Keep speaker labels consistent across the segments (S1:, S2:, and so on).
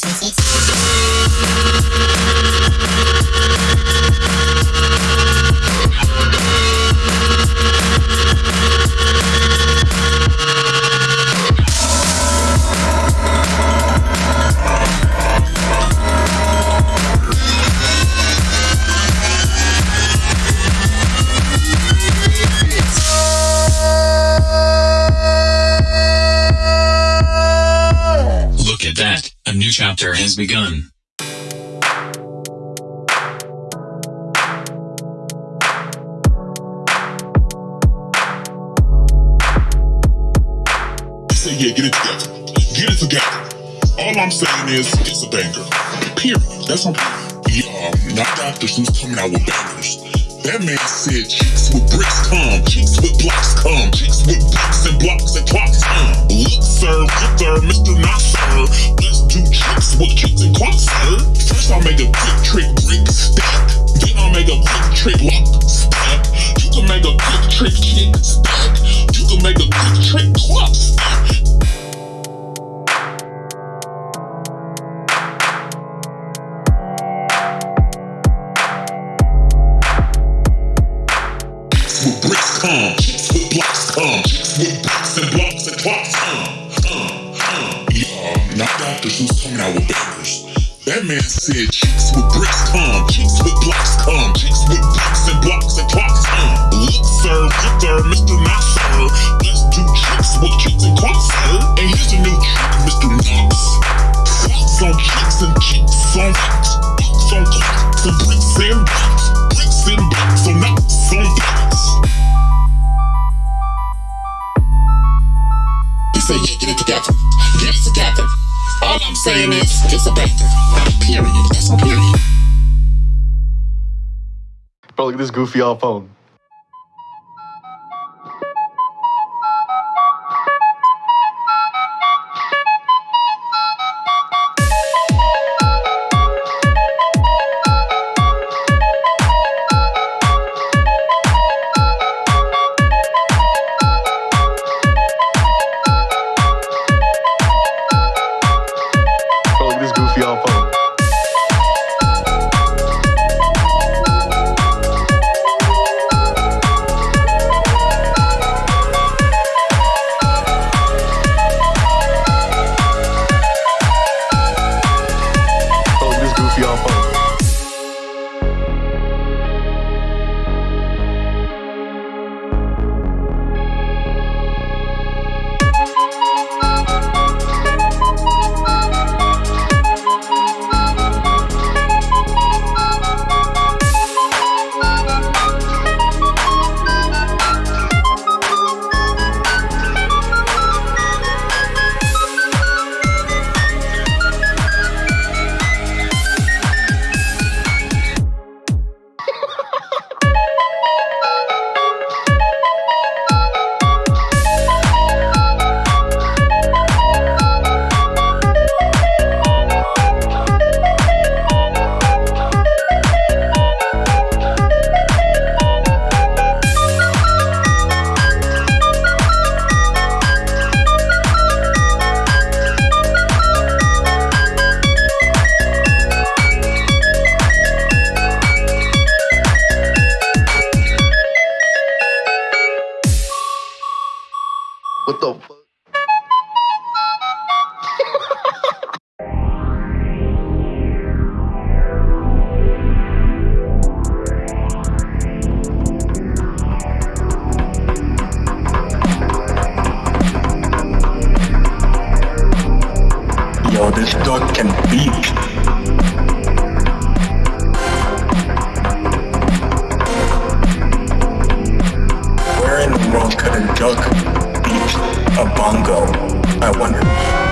S1: ha, it's chapter has begun.
S2: say, yeah, get it together. Get it together. All I'm saying is, it's a banger. Period. That's on Yeah, not Dr. Seuss coming out with bangers. That man said chicks with bricks come, chicks with blocks come, chicks with bricks and blocks and clocks come. Look, sir, look, sir, Mr. Knox Sir. Let's do chicks with chicks and clocks, sir. First I'll make a quick trick brick stack. Then I'll make a quick trick lock stack. You can make a quick trick chick stack. You can make a quick trick clock stack. Not Dr. Seuss coming out with bangers. That man said chicks with bricks come, chicks with blocks come, chicks with bricks and blocks and clocks come. Look, sir, look, sir, Mr. Knox Sir. Let's do chicks with chicks and clocks, sir. And here's a new trick, Mr. Knox. Clocks on chicks and chicks on blocks. Blocks on clocks and bricks and blocks. Bricks and blocks on Knox on blocks. He said, yeah, get it together. Get it together. All I'm saying is, it's a banger. Period. That's on period.
S3: Bro, look at this goofy old phone. What the
S4: fuck? I wonder.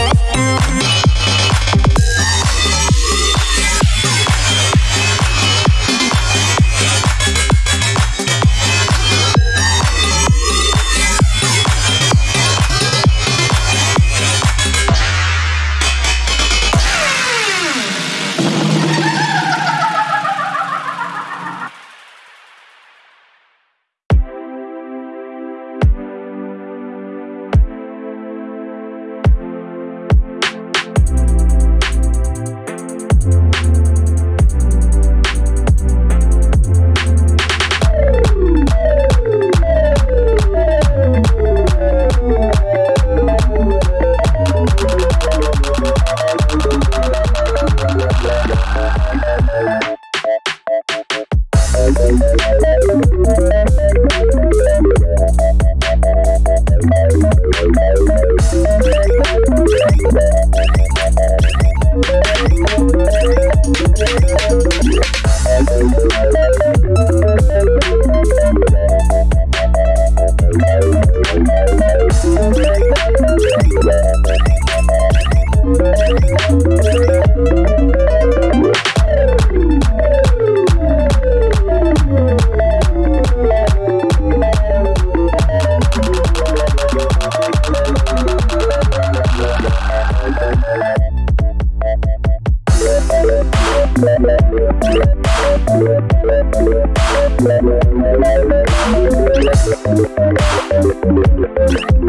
S5: We'll be right back.